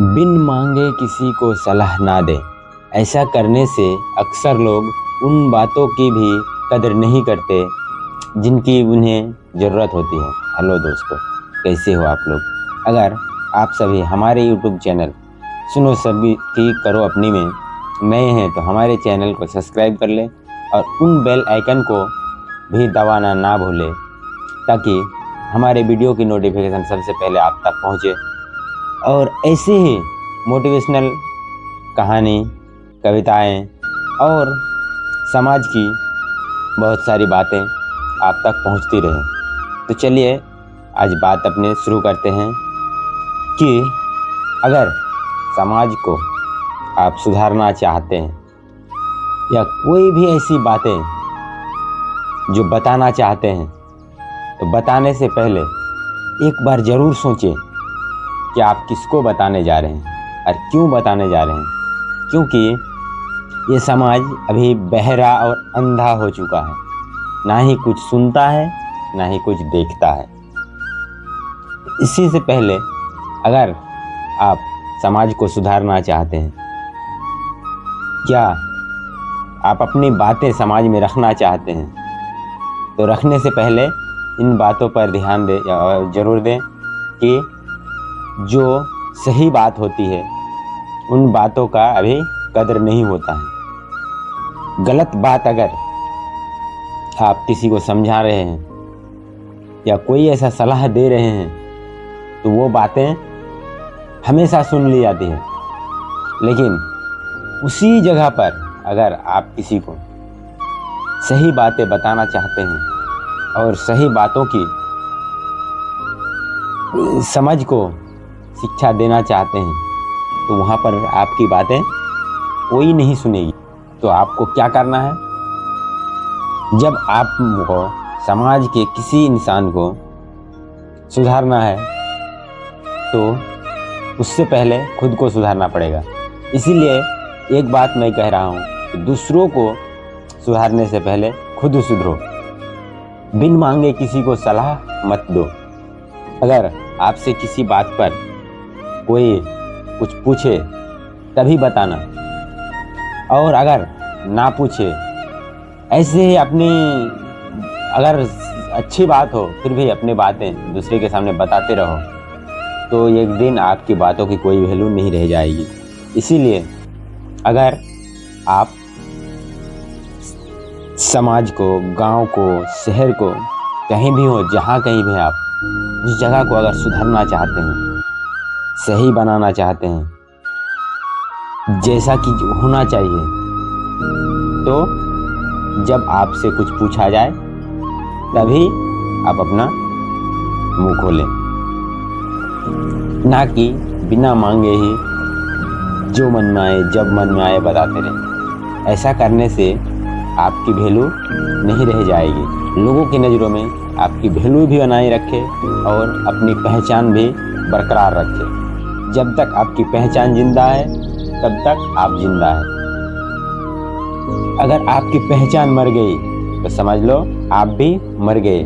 बिन मांगे किसी को सलाह ना दें। ऐसा करने से अक्सर लोग उन बातों की भी कदर नहीं करते जिनकी उन्हें ज़रूरत होती है। हेलो दोस्तों, कैसे हो आप लोग? अगर आप सभी हमारे यूट्यूब चैनल सुनो सभी की करो अपनी में नए हैं तो हमारे चैनल को सब्सक्राइब कर लें और उन बेल आइकन को भी दबाना ना भूलें ताकि हमारे वीडियो की नोटिफिकेशन सबसे पहले आप तक पहुँचे। और ऐसे ही मोटिवेशनल कहानी, कविताएँ और समाज की बहुत सारी बातें आप तक पहुँचती रहें। तो चलिए, आज बात अपने शुरू करते हैं कि अगर समाज को आप सुधारना चाहते हैं या कोई भी ऐसी बातें जो बताना चाहते हैं तो बताने से पहले एक बार ज़रूर सोचें कि आप किसको बताने जा रहे हैं? और क्यों बताने जा रहे हैं? क्योंकि ये समाज अभी बहरा और अंधा हो चुका है। ना ही कुछ सुनता है, ना ही कुछ देखता है। इसी से पहले अगर आप समाज को सुधारना चाहते हैं, क्या आप अपनी बातें समाज में रखना चाहते हैं? तो रखने से पहले इन बातों पर ध्यान दें ज़रूर दें कि जो सही बात होती है, उन बातों का अभी कदर नहीं होता है। गलत बात अगर आप किसी को समझा रहे हैं, या कोई ऐसा सलाह दे रहे हैं तो वो बातें हमेशा सुन ली जाती है। लेकिन उसी जगह पर अगर आप किसी को सही बातें बताना चाहते हैं, और सही बातों की समझ को शिक्षा देना चाहते हैं तो वहाँ पर आपकी बातें कोई नहीं सुनेगी। तो आपको क्या करना है? जब आपको समाज के किसी इंसान को सुधारना है तो उससे पहले खुद को सुधारना पड़ेगा। इसीलिए एक बात मैं कह रहा हूँ कि दूसरों को सुधारने से पहले खुद सुधरो। बिन मांगे किसी को सलाह मत दो। अगर आपसे किसी बात पर कोई कुछ पूछे, तभी बताना। और अगर ना पूछे, ऐसे ही अपनी, अगर अच्छी बात हो, फिर भी अपनी बातें दूसरे के सामने बताते रहो तो एक दिन आपकी बातों की कोई वैल्यू नहीं रह जाएगी। इसीलिए अगर आप समाज को, गाँव को, शहर को, कहीं भी हो, जहाँ कहीं भी आप, उस जगह को अगर सुधारना चाहते हैं सही बनाना चाहते हैं। जैसा कि होना चाहिए। तो जब आपसे कुछ पूछा जाए, तभी आप अपना मुँह खोलें। ना कि बिना मांगे ही, जो मन में आए, जब मन में आए बताते रहें। ऐसा करने से आपकी वैल्यू नहीं रह जाएगी। लोगों की नज़रों में आपकी वैल्यू भी बनाए रखे और अपनी पहचान भी बरकरार रखे। जब तक आपकी पहचान ज़िंदा है, तब तक आप ज़िंदा है। अगर आपकी पहचान मर गई तो समझ लो, आप भी मर गए।